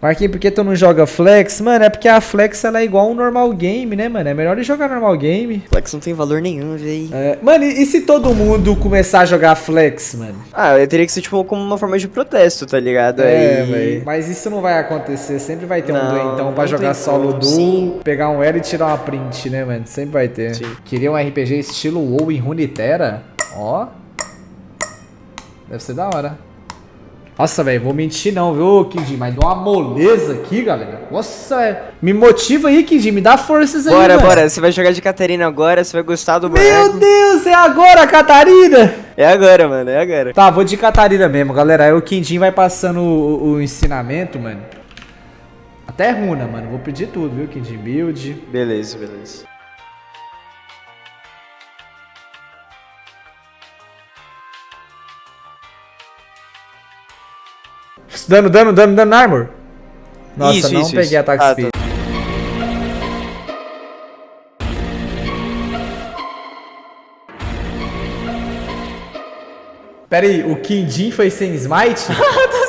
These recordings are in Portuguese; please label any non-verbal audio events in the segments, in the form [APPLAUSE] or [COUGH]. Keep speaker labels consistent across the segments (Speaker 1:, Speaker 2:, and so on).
Speaker 1: Marquinhos, por que tu não joga flex? Mano, é porque a flex ela é igual um normal game, né, mano? É melhor ele jogar normal game.
Speaker 2: Flex não tem valor nenhum, véi.
Speaker 1: É, mano, e, e se todo mundo começar a jogar flex, mano?
Speaker 2: Ah, teria que ser tipo como uma forma de protesto, tá ligado?
Speaker 1: É,
Speaker 2: Aí-
Speaker 1: velho. Mas isso não vai acontecer. Sempre vai ter um
Speaker 2: Não,
Speaker 1: doentão pra jogar solo
Speaker 2: como.
Speaker 1: duo, pegar um L e tirar uma print, né, mano? Sempre vai ter.
Speaker 2: Sim.
Speaker 1: Queria um RPG estilo WoW em Runeterra? Ó. Deve ser da hora. Nossa, velho, vou mentir não, viu, Kid? Mas dá uma moleza aqui, galera. Nossa, é- me motiva aí, Kid. Me dá forças aí,
Speaker 2: Bora,
Speaker 1: mano.
Speaker 2: bora. Você vai jogar de Catarina agora, você vai gostar do
Speaker 1: Meu
Speaker 2: boneco.
Speaker 1: Deus, é agora, Catarina!
Speaker 2: É agora, mano, é agora.
Speaker 1: Tá, vou de Catarina mesmo, galera. Aí o Quindim vai passando o, o ensinamento, mano. Até runa, mano. Vou pedir tudo, viu, Quindim? Build.
Speaker 2: Beleza, beleza.
Speaker 1: Dano, dano, dano, dano na armor. Nossa,
Speaker 2: Isso,
Speaker 1: não
Speaker 2: isso,
Speaker 1: peguei
Speaker 2: isso.
Speaker 1: ataque
Speaker 2: Ah,
Speaker 1: speed. Pera aí, o Quindim foi
Speaker 2: tá sem smite. [LAUGHS]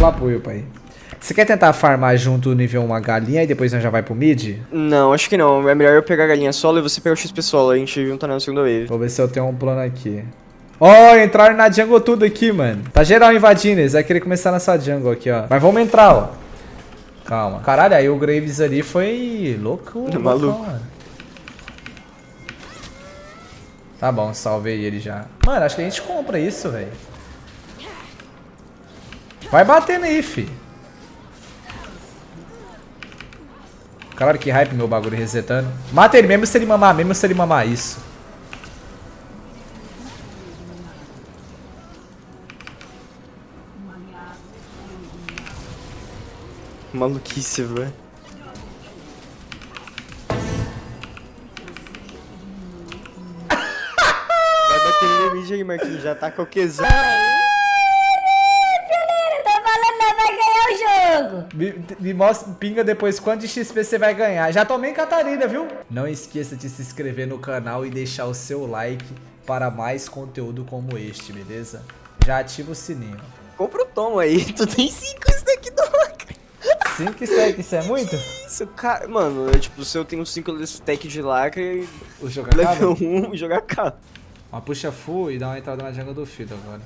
Speaker 1: Lá apoio, pai. Você quer tentar farmar junto o nível 1 a galinha e depois nós já vai pro mid?
Speaker 2: Não, acho que não. É melhor eu pegar a galinha solo e você pegar o XP solo. A gente junta na segunda wave.
Speaker 1: Vou ver se eu tenho um plano aqui. Ó, entraram na jungle tudo aqui, mano. Tá geral invadindo, eles vai querer começar nessa jungle aqui, ó. Mas vamos entrar, ó. Calma. Caralho, aí o Graves ali foi louco. [LAUGHS]
Speaker 2: Maluco.
Speaker 1: loucão, mano. Tá bom, salvei ele já. Mano, acho que a gente compra isso, velho. Vai batendo aí, fi. Caralho, que hype meu bagulho resetando. Mata ele mesmo se ele mamar, mesmo se ele mamar isso.
Speaker 2: Maluquice, velho. Vai bater no mid aí, Marquinhos. Já tá com o Qzão.
Speaker 3: Tô falando, nós vai ganhar jogo.
Speaker 1: Me, me mostra, pinga depois quanto de XP você vai ganhar. Já tomei em Catarina, viu? Não esqueça de se inscrever no canal e deixar o seu like para mais conteúdo como este, beleza? Já ativa o sininho.
Speaker 2: Compra o tom aí. [LAUGHS] Tu tem 5 stack do lacre.
Speaker 1: 5 stacks, isso é [LAUGHS] muito?
Speaker 2: Isso, cara. Mano, é tipo, se eu tenho 5 stack de lacre,
Speaker 1: O jogo acaba?
Speaker 2: level 1, jogar cá.
Speaker 1: Uma puxa full e dá uma entrada na jungle do Fiddle agora.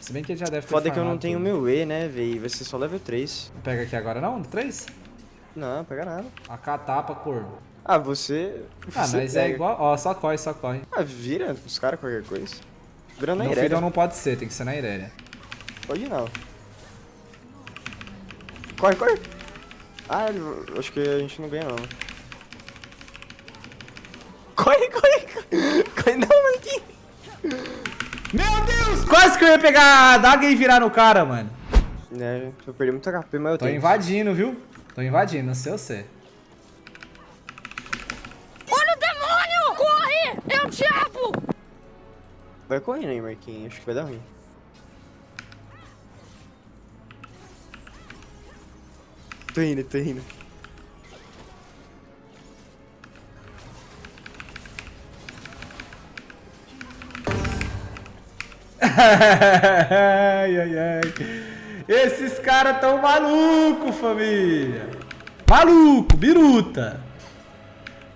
Speaker 1: Se bem que ele já deve ter
Speaker 2: Foda que eu não
Speaker 1: farmado
Speaker 2: tenho
Speaker 1: tudo.
Speaker 2: meu E, né, véi? Vai ser só level 3.
Speaker 1: Não Pega aqui agora não? No 3?
Speaker 2: Não, pega nada.
Speaker 1: AK tapa, corvo.
Speaker 2: Ah, você.
Speaker 1: Ah,
Speaker 2: você
Speaker 1: mas é
Speaker 2: pega.
Speaker 1: igual... Ó, só corre, só corre.
Speaker 2: Ah, vira os caras qualquer coisa. Vira na.
Speaker 1: Fiddle não pode ser, tem que ser na Irelia.
Speaker 2: Pode não. Corre, corre. Ah, acho que a gente não ganha não.
Speaker 1: Que eu ia pegar a daga e virar no cara, mano.
Speaker 2: É, eu perdi muito HP, mas eu
Speaker 1: Tô
Speaker 2: tenho.
Speaker 1: invadindo, viu? Tô invadindo, não sei você.
Speaker 3: Olha o demônio! Corre! É o diabo!
Speaker 2: Vai correndo aí, Marquinhos. Acho que vai dar ruim. Tô indo, tô indo.
Speaker 1: Ai, ai, ai. Esses caras tão maluco, família. Maluco, biruta.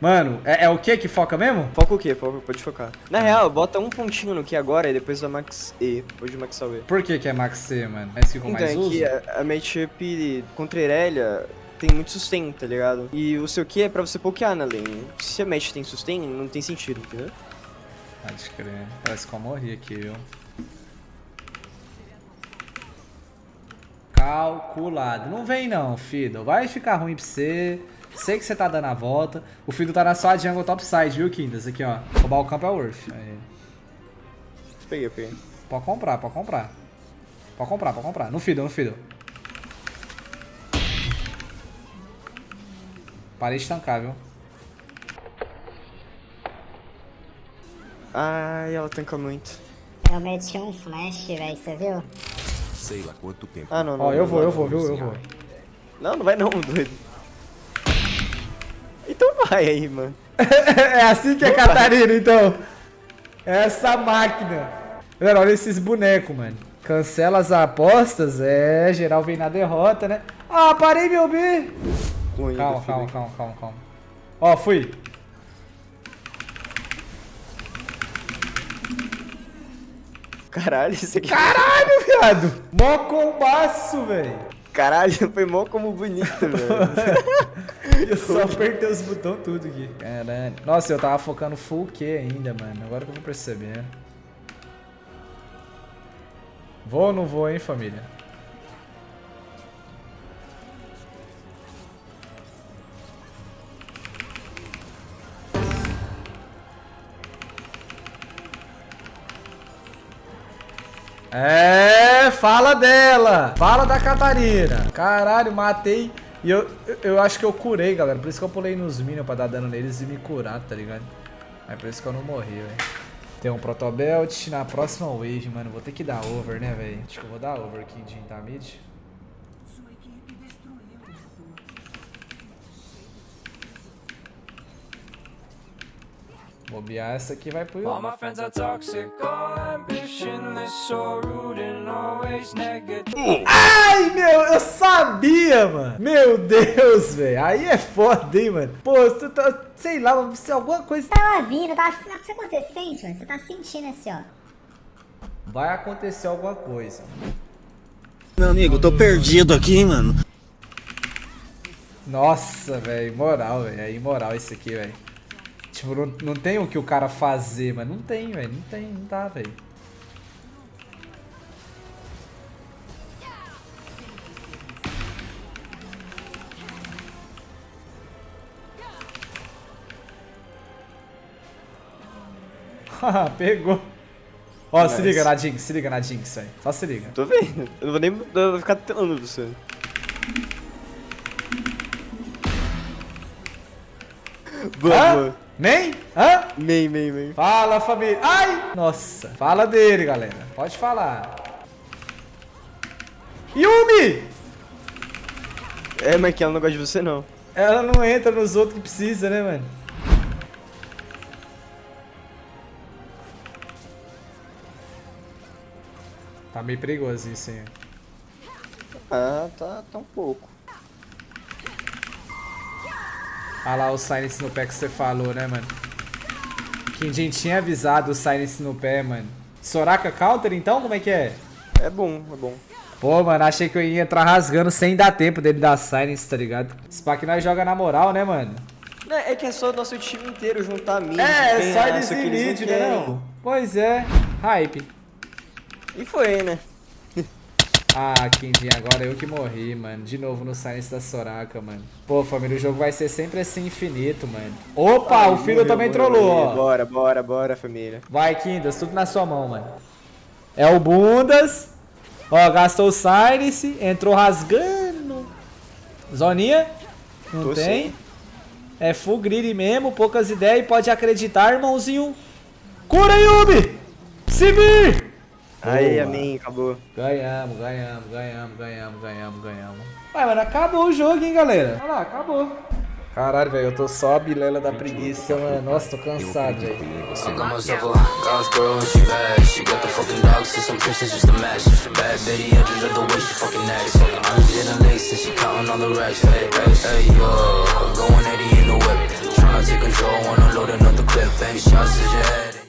Speaker 1: Mano, é, é o que que foca mesmo?
Speaker 2: Foca o? Foca, pode focar. Na real, bota um pontinho no Q agora e depois da Max E. Depois de Max E.
Speaker 1: Por que que é Max C, mano? É esse que
Speaker 2: Então,
Speaker 1: mais
Speaker 2: é
Speaker 1: uso?
Speaker 2: que a, a matchup contra Irelia tem muito sustain, tá ligado? E o seu Q é pra você pokear na lane. Se a match tem sustain, não tem sentido, entendeu?
Speaker 1: Pode crer. Parece que eu morri aqui, viu? Calculado. Não vem não, Fiddle. Vai ficar ruim pra você. Sei que você tá dando a volta. O Fiddle tá na sua jungle topside, viu, Kindas? Aqui, ó. Roubar o campo é worth. Aí.
Speaker 2: Peguei, peguei.
Speaker 1: Pode comprar, pode comprar. Pode comprar, pode comprar. No Fiddle, no Fiddle. Parei de tancar, viu?
Speaker 2: Ai, ela tanca muito.
Speaker 3: Eu meti um flash, velho, você viu?
Speaker 4: Sei lá quanto tempo.
Speaker 2: Ah, não, não.
Speaker 1: Ó, eu vou, eu vou, viu? Eu vou.
Speaker 2: Não, não vai não, [LAUGHS] doido. Então vai aí, mano. [LAUGHS]
Speaker 1: é assim que é Catarina, então. É essa máquina. Galera, olha esses bonecos, mano. Cancela as apostas, é, geral vem na derrota, né? Ah, parei meu B. Calma, calma, calma, calma, calma. Ó, fui.
Speaker 2: Caralho, isso aqui.
Speaker 1: Caralho, viado. Mó combaço, velho.
Speaker 2: Caralho, foi mó como bonito, velho. [LAUGHS]
Speaker 1: Eu só apertei os botões tudo aqui. Caralho. Nossa, eu tava focando full Q ainda, mano. Agora que eu vou percebendo. Vou ou não vou, hein, família? É, fala dela. Fala da Catarina. Caralho, matei. E eu, eu, eu acho que eu curei, galera. Por isso que eu pulei nos minions pra dar dano neles e me curar, tá ligado? É por isso que eu não morri, velho. Tem um Protobelt na próxima wave, mano. Vou ter que dar over, né, velho? Acho que eu vou dar over aqui de tá Bobear essa aqui vai pro
Speaker 4: All my friends are toxic, all ambitionless, so rude and always negative.
Speaker 1: Ai, meu, eu sabia, mano. Meu Deus, velho. Aí é foda, hein, mano. Pô, tu tá, sei lá, se alguma coisa
Speaker 5: Tava vindo, tava. O que você sente, mano? Você tá sentindo assim, ó.
Speaker 1: vai acontecer alguma coisa.
Speaker 6: Meu amigo, eu tô perdido aqui, hein, mano.
Speaker 1: Nossa, velho, moral, velho. É imoral isso aqui, velho. Tipo, não, não tem o que o cara fazer, mas não tem, velho. Não tem, não tá, velho. [LAUGHS] Pegou. Ó, se liga na Jinx, se liga na Jinx, velho. Só se liga.
Speaker 2: Tô vendo. Eu não vou nem eu vou ficar telando você. Boa,
Speaker 1: Hã?
Speaker 2: boa.
Speaker 1: Nem? Hã?
Speaker 2: Main, main, main.
Speaker 1: Fala, família. Ai! Nossa. Fala dele, galera. Pode falar. Yumi!
Speaker 2: É, mas que ela não gosta de você, não.
Speaker 1: Ela não entra nos outros que precisa, né, mano? Tá meio perigoso isso, hein?
Speaker 2: Ah, tá, tá um pouco.
Speaker 1: Ah lá o Silence no pé que você falou, né, mano? Quem tinha avisado o Silence no pé, mano. Soraka counter, então? Como é que é?
Speaker 2: É bom, é bom.
Speaker 1: Pô, mano, achei que eu ia entrar rasgando sem dar tempo dele dar silence, tá ligado? Esse pack nós joga na moral, né, mano?
Speaker 2: Não, é que é só o nosso time inteiro juntar mid.
Speaker 1: É,
Speaker 2: que
Speaker 1: em
Speaker 2: eles
Speaker 1: mid, né? Pois é. Hype.
Speaker 2: E foi, né?
Speaker 1: Ah, Kindin, agora eu que morri, mano. De novo no silence da Soraka, mano. Pô, família, o jogo vai ser sempre assim infinito, mano. Opa,
Speaker 2: Ai,
Speaker 1: o filho
Speaker 2: morreu,
Speaker 1: também
Speaker 2: morreu,
Speaker 1: trollou,
Speaker 2: morreu.
Speaker 1: ó.
Speaker 2: Bora, bora, bora, família.
Speaker 1: Vai, Kindas, tudo na sua mão, mano. É o Bundas. Ó, gastou o silence, entrou rasgando. Zoninha? Não
Speaker 2: Tô
Speaker 1: tem.
Speaker 2: sim.
Speaker 1: É full greedy mesmo, poucas ideias e pode acreditar, irmãozinho. Cura, Yubi! Se vir!
Speaker 2: Aí, amém, acabou.
Speaker 1: Ganhamos, ganhamos, ganhamos, ganhamos, ganhamos, ganhamos. Ué, mano, acabou o jogo, hein, galera? Olha lá, acabou. Caralho, velho, eu tô só a bilela da preguiça, mano. Nossa, tô cansado, velho.
Speaker 4: I got myself a God's girl and she bad. She got the fucking dogs, so some princess just a match. Bad Betty, I just love the way she fucking acts. I'm just in lace and she counting all the racks. Hey, hey, hey, yo, going 80 in the whip. Tryna take control loading up the clip. Bank shots to your head.